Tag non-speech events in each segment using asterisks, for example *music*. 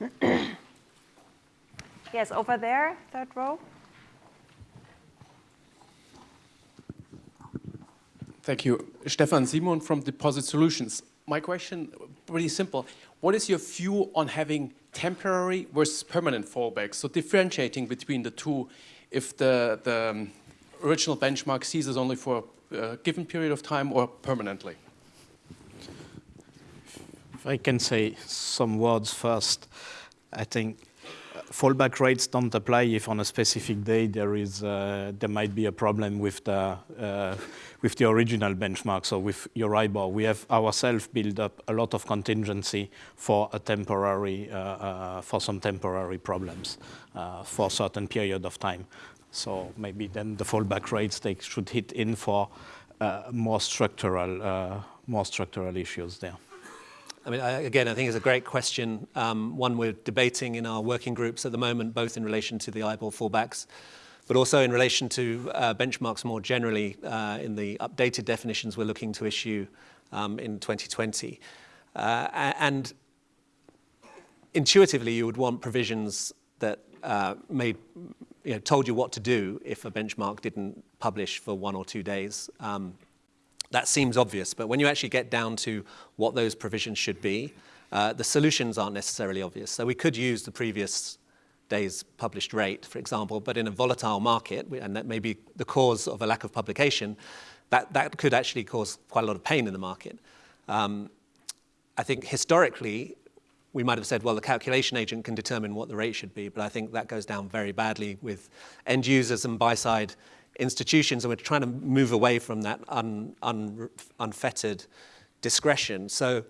*clears throat* Yes, over there, third row. Thank you. Stefan Simon from Deposit Solutions. My question, pretty simple. What is your view on having temporary versus permanent fallbacks? So differentiating between the two, if the, the um, original benchmark ceases only for a given period of time or permanently? I can say some words first, I think fallback rates don't apply if on a specific day there is uh, there might be a problem with the uh, with the original benchmark. So with Euribor, we have ourselves built up a lot of contingency for a temporary uh, uh for some temporary problems uh, for a certain period of time. So maybe then the fallback rates they should hit in for uh, more structural more structural issues there. I mean, I, again, I think it's a great question, um, one we're debating in our working groups at the moment, both in relation to the IBOR fallbacks, but also in relation to uh, benchmarks more generally uh, in the updated definitions we're looking to issue um, in 2020. Uh, and intuitively, you would want provisions that uh, made, you know, told you what to do if a benchmark didn't publish for one or two days. Um, that seems obvious, but when you actually get down to what those provisions should be, uh, the solutions aren't necessarily obvious. So we could use the previous day's published rate, for example, but in a volatile market, and that may be the cause of a lack of publication, that, that could actually cause quite a lot of pain in the market. Um, I think historically, we might have said, well, the calculation agent can determine what the rate should be, but I think that goes down very badly with end users and buy-side institutions, and we're trying to move away from that un, un, unfettered discretion. So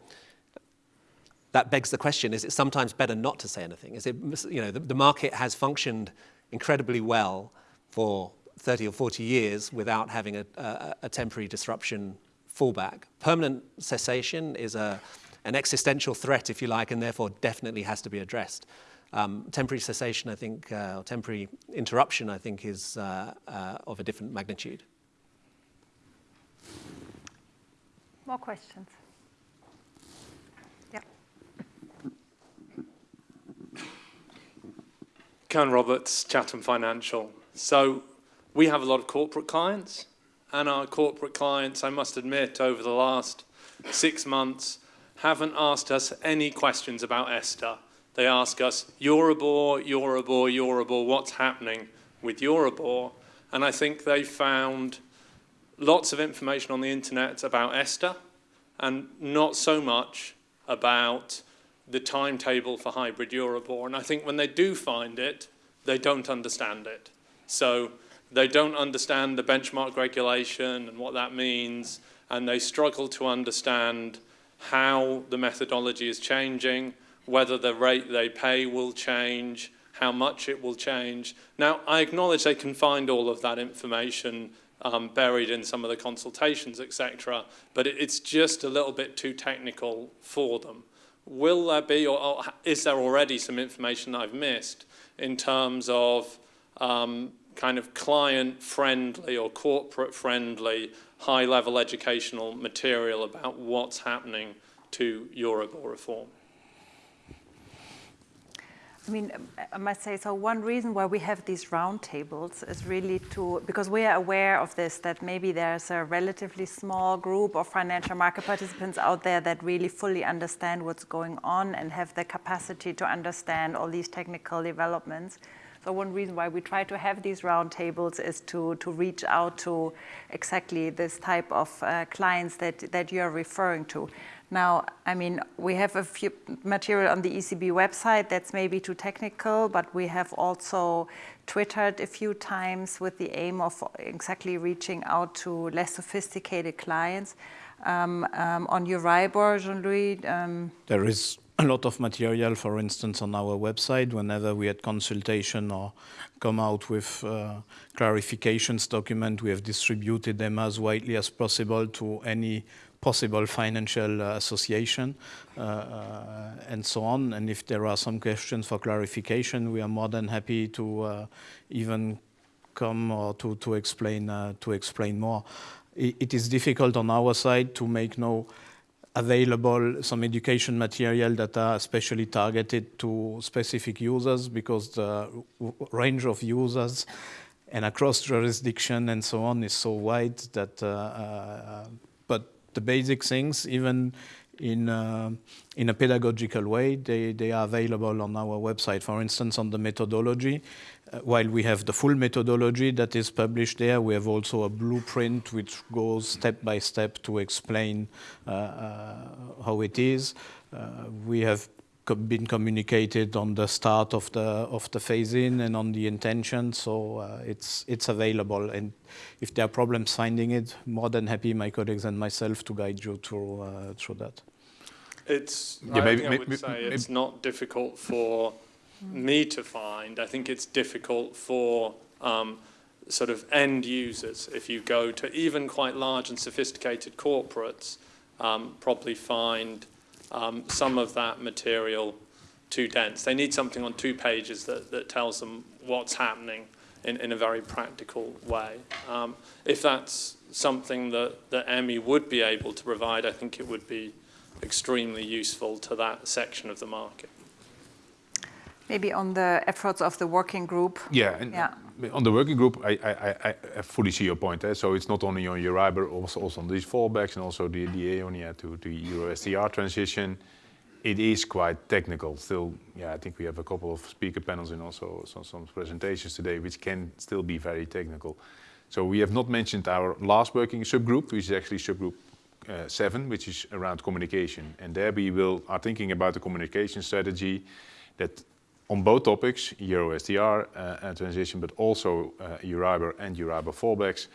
that begs the question, is it sometimes better not to say anything? Is it, you know, the, the market has functioned incredibly well for 30 or 40 years without having a, a, a temporary disruption fallback. Permanent cessation is a, an existential threat, if you like, and therefore definitely has to be addressed. Um, temporary cessation, I think, uh, or temporary interruption, I think, is uh, uh, of a different magnitude. More questions? Yeah. Ken Roberts, Chatham Financial. So we have a lot of corporate clients, and our corporate clients, I must admit, over the last six months, haven't asked us any questions about ESTR. They ask us, Euribor, Euribor, Euribor, what's happening with Euribor? And I think they found lots of information on the internet about ESTR and not so much about the timetable for hybrid Euribor. And I think when they do find it, they don't understand it. So they don't understand the benchmark regulation and what that means, and they struggle to understand how the methodology is changing, whether the rate they pay will change, how much it will change. Now, I acknowledge they can find all of that information um, buried in some of the consultations, etc., but it, it's just a little bit too technical for them. Will there be, or, is there already some information I've missed in terms of um, kind of client-friendly or corporate-friendly high-level educational material about what's happening to Euribor reform? I mean, I must say, so one reason why we have these roundtables is really to, because we are aware of this, that maybe there's a relatively small group of financial market participants out there that really fully understand what's going on and have the capacity to understand all these technical developments. So one reason why we try to have these roundtables is to, to reach out to exactly this type of uh, clients that, that you're referring to. Now, I mean, we have a few material on the ECB website that's maybe too technical, but we have also Twittered a few times with the aim of exactly reaching out to less sophisticated clients. Um, um, on Euribor, Jean-Louis? Um, there is a lot of material, for instance, on our website. Whenever we had consultation or come out with uh, clarifications document, we have distributed them as widely as possible to any possible financial uh, association uh, uh, and so on. And if there are some questions for clarification, we are more than happy to even come or to, to explain to explain more. It, it is difficult on our side to make no available some education material that are especially targeted to specific users because the range of users and across jurisdiction and so on is so wide that, uh, uh, the basic things, even in, uh, in a pedagogical way, they, they are available on our website. For instance, on the methodology, uh, while we have the full methodology that is published there, we have also a blueprint which goes step by step to explain uh, uh how it is. Uh, we have been communicated on the start of the of the phase-in and on the intention, so uh, it's it's available. And if there are problems finding it, more than happy, my colleagues and myself, to guide you through through that. It's. Yeah, I, maybe, I would maybe, say maybe, it's not difficult for me to find. I think it's difficult for um, sort of end users. If you go to even quite large and sophisticated corporates, um, probably find um, some of that material too dense. They need something on two pages that, that tells them what's happening in, in a very practical way. Um, if that's something that, that EMMI would be able to provide, I think it would be extremely useful to that section of the market. Maybe on the efforts of the working group. Yeah, yeah. on the working group, I, I, I fully see your point. Eh? So it's not only on Euribor, also, also on these fallbacks and also the, the to, to Euro STR transition. It is quite technical. Still, yeah, I think we have a couple of speaker panels and also some, some presentations today, which can still be very technical. So we have not mentioned our last working subgroup, which is actually subgroup uh, seven, which is around communication. And there we will are thinking about the communication strategy that on both topics, Euro STR uh, transition, but also uh, Euribor and Euribor fallbacks,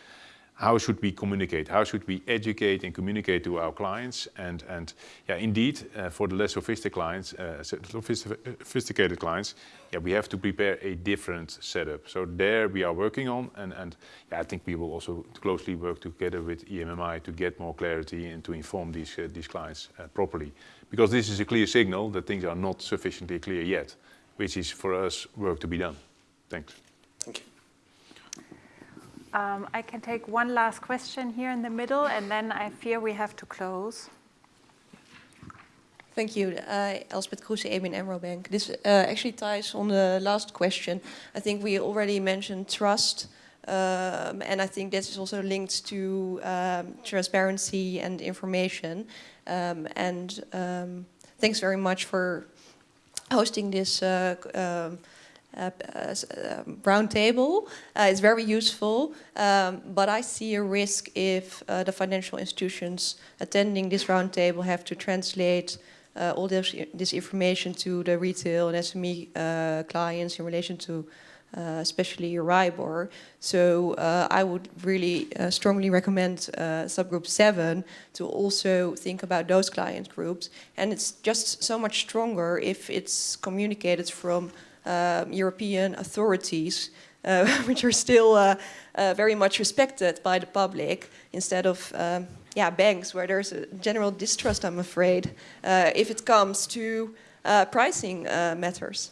how should we communicate? How should we educate and communicate to our clients? And, and yeah, indeed, uh, for the less sophisticated clients, uh, sophisticated clients, yeah, we have to prepare a different setup. So there we are working on, and, and yeah, I think we will also closely work together with EMMI to get more clarity and to inform these, uh, these clients uh, properly. Because this is a clear signal that things are not sufficiently clear yet which is for us work to be done. Thanks. Thank you. Um, I can take one last question here in the middle, and then I fear we have to close. Thank you. Uh, Elspeth Kroese, ABN AMRO Bank. This uh, actually ties on the last question. I think we already mentioned trust, um, and I think this is also linked to um, transparency and information. Um, and um, thanks very much for hosting this uh, um, uh, uh, um, roundtable. Uh, it's very useful, um, but I see a risk if uh, the financial institutions attending this roundtable have to translate uh, all this, this information to the retail and SME clients in relation to uh, especially Euribor. So uh, I would really uh, strongly recommend uh, subgroup 7 to also think about those client groups. And it's just so much stronger if it's communicated from um, European authorities, uh, *laughs* which are still uh, very much respected by the public, instead of um, yeah, banks where there's a general distrust, I'm afraid, if it comes to pricing matters.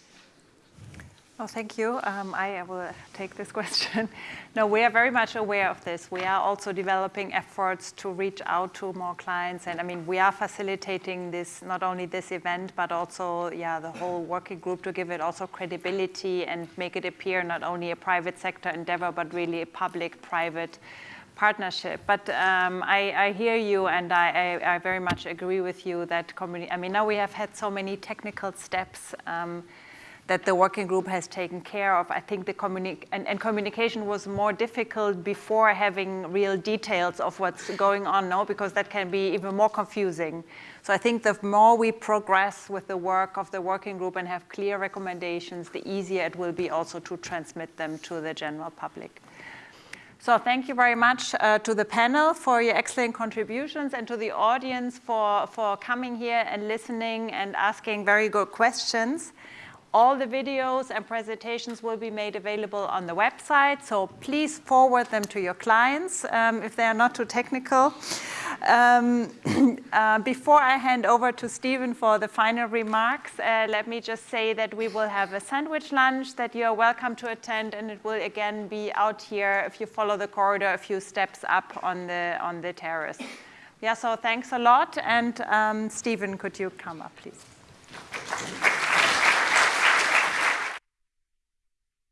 Oh, thank you. Um, I will take this *laughs* question. no, we are very much aware of this. We are also developing efforts to reach out to more clients. And I mean, we are facilitating this, not only this event, but also, yeah, the whole working group to give it also credibility and make it appear not only a private sector endeavor, but really a public-private partnership. But um, I, I, hear you, and I, I, I, very much agree with you that, I mean, now we have had so many technical steps um, that the working group has taken care of. I think the communi and, and, communication was more difficult before having real details of what's going on now, because that can be even more confusing. So I think the more we progress with the work of the working group and have clear recommendations, the easier it will be also to transmit them to the general public. So thank you very much uh, to the panel for your excellent contributions and to the audience for, for coming here and listening and asking very good questions. All the videos and presentations will be made available on the website, so please forward them to your clients um, if they are not too technical. Um, *clears throat* uh, before I hand over to Stephen for the final remarks, uh, let me just say that we will have a sandwich lunch that you are welcome to attend, and it will again be out here if you follow the corridor a few steps up on the, on the terrace. Yeah, so thanks a lot. And um, Stephen, could you come up, please?